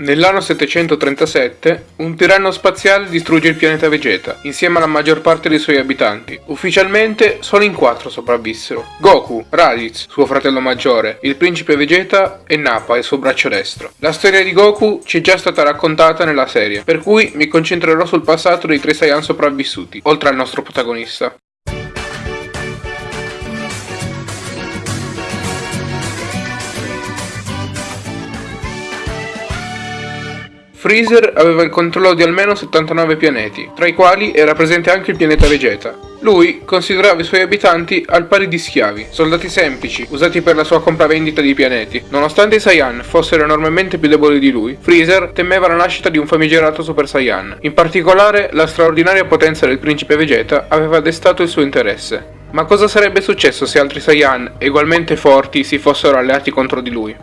Nell'anno 737, un tiranno spaziale distrugge il pianeta Vegeta, insieme alla maggior parte dei suoi abitanti. Ufficialmente, solo in quattro sopravvissero. Goku, Raditz, suo fratello maggiore, il principe Vegeta e Nappa, il suo braccio destro. La storia di Goku ci è già stata raccontata nella serie, per cui mi concentrerò sul passato dei tre Saiyan sopravvissuti, oltre al nostro protagonista. Freezer aveva il controllo di almeno 79 pianeti, tra i quali era presente anche il pianeta Vegeta. Lui considerava i suoi abitanti al pari di schiavi, soldati semplici, usati per la sua compravendita di pianeti. Nonostante i Saiyan fossero enormemente più deboli di lui, Freezer temeva la nascita di un famigerato Super Saiyan. In particolare, la straordinaria potenza del principe Vegeta aveva destato il suo interesse. Ma cosa sarebbe successo se altri Saiyan, ugualmente forti, si fossero alleati contro di lui?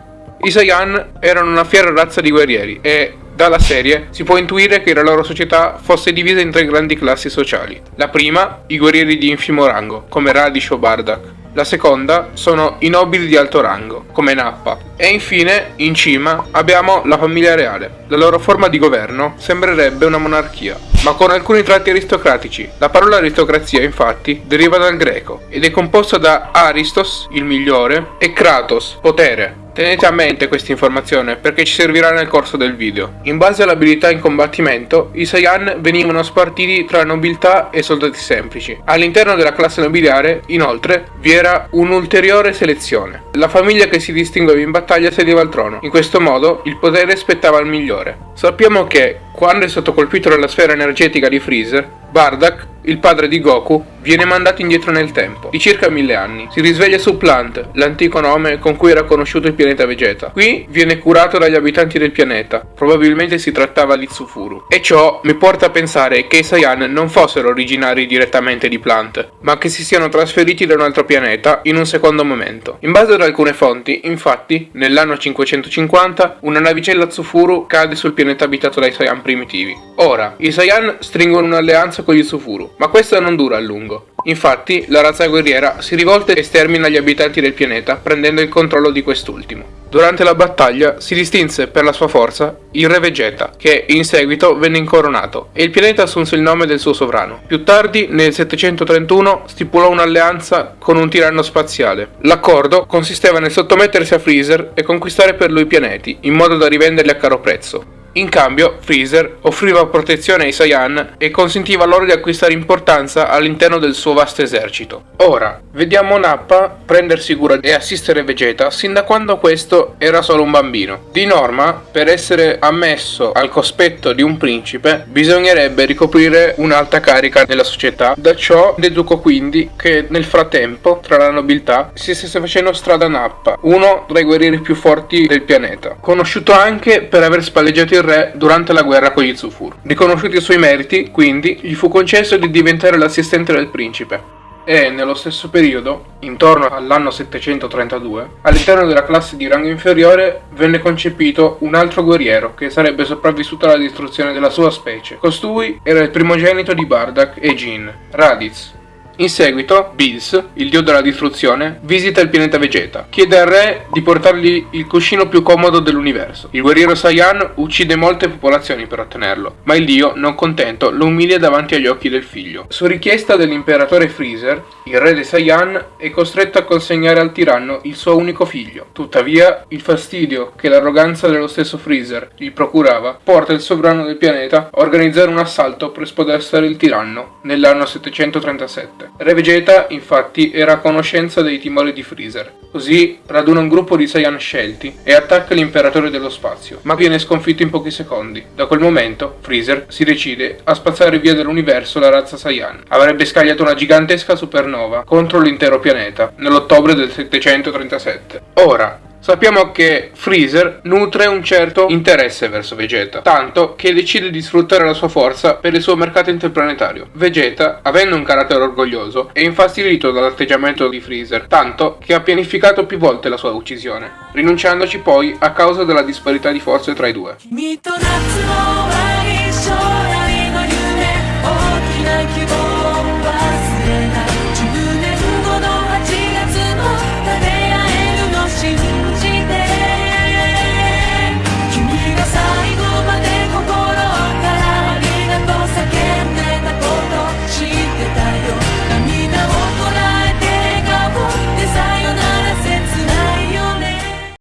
I Saiyan erano una fiera razza di guerrieri e, dalla serie si può intuire che la loro società fosse divisa in tre grandi classi sociali. La prima, i guerrieri di infimo rango, come Radish o Bardak. La seconda sono i nobili di alto rango, come Nappa. E infine, in cima, abbiamo la famiglia reale. La loro forma di governo sembrerebbe una monarchia, ma con alcuni tratti aristocratici. La parola aristocrazia, infatti, deriva dal greco ed è composta da Aristos, il migliore, e Kratos, potere. Tenete a mente questa informazione perché ci servirà nel corso del video. In base all'abilità in combattimento, i Saiyan venivano spartiti tra nobiltà e soldati semplici. All'interno della classe nobiliare, inoltre, vi era un'ulteriore selezione. La famiglia che si distingueva in battaglia sedeva al trono. In questo modo, il potere spettava al migliore. Sappiamo che, quando è stato colpito dalla sfera energetica di Freezer, Bardak, il padre di Goku, viene mandato indietro nel tempo, di circa mille anni. Si risveglia su Plant, l'antico nome con cui era conosciuto il pianeta Vegeta. Qui viene curato dagli abitanti del pianeta, probabilmente si trattava di Tsufuru. E ciò mi porta a pensare che i Saiyan non fossero originari direttamente di Plant, ma che si siano trasferiti da un altro pianeta in un secondo momento. In base ad alcune fonti, infatti, nell'anno 550, una navicella Tsufuru cade sul pianeta abitato dai Saiyan primitivi. Ora, i Saiyan stringono un'alleanza con gli Tsufuru, ma questa non dura a lungo. Infatti, la razza guerriera si rivolta e stermina gli abitanti del pianeta, prendendo il controllo di quest'ultimo. Durante la battaglia si distinse per la sua forza il re Vegeta, che in seguito venne incoronato, e il pianeta assunse il nome del suo sovrano. Più tardi, nel 731, stipulò un'alleanza con un tiranno spaziale. L'accordo consisteva nel sottomettersi a Freezer e conquistare per lui i pianeti, in modo da rivenderli a caro prezzo. In cambio, Freezer offriva protezione ai Saiyan e consentiva loro di acquistare importanza all'interno del suo vasto esercito. Ora, vediamo Nappa prendersi cura e assistere Vegeta sin da quando questo era solo un bambino. Di norma, per essere ammesso al cospetto di un principe, bisognerebbe ricoprire un'alta carica nella società. Da ciò deduco quindi che nel frattempo, tra la nobiltà, si stesse facendo strada Nappa, uno tra i guerrieri più forti del pianeta, conosciuto anche per aver spalleggiato il re durante la guerra con gli Zufur. Riconosciuti i suoi meriti, quindi, gli fu concesso di diventare l'assistente del principe. E, nello stesso periodo, intorno all'anno 732, all'interno della classe di rango inferiore venne concepito un altro guerriero che sarebbe sopravvissuto alla distruzione della sua specie. Costui era il primogenito di Bardak e Jin, Raditz, in seguito, Bills, il dio della distruzione, visita il pianeta Vegeta. Chiede al re di portargli il cuscino più comodo dell'universo. Il guerriero Saiyan uccide molte popolazioni per ottenerlo, ma il dio, non contento, lo umilia davanti agli occhi del figlio. Su richiesta dell'imperatore Freezer, il re dei Saiyan è costretto a consegnare al tiranno il suo unico figlio. Tuttavia, il fastidio che l'arroganza dello stesso Freezer gli procurava porta il sovrano del pianeta a organizzare un assalto per spodestare il tiranno nell'anno 737. Re Vegeta, infatti, era a conoscenza dei timori di Freezer. Così raduna un gruppo di Saiyan scelti e attacca l'imperatore dello spazio, ma viene sconfitto in pochi secondi. Da quel momento, Freezer si decide a spazzare via dall'universo la razza Saiyan. Avrebbe scagliato una gigantesca supernova contro l'intero pianeta nell'ottobre del 737. Ora, Sappiamo che Freezer nutre un certo interesse verso Vegeta, tanto che decide di sfruttare la sua forza per il suo mercato interplanetario. Vegeta, avendo un carattere orgoglioso, è infastidito dall'atteggiamento di Freezer, tanto che ha pianificato più volte la sua uccisione, rinunciandoci poi a causa della disparità di forze tra i due.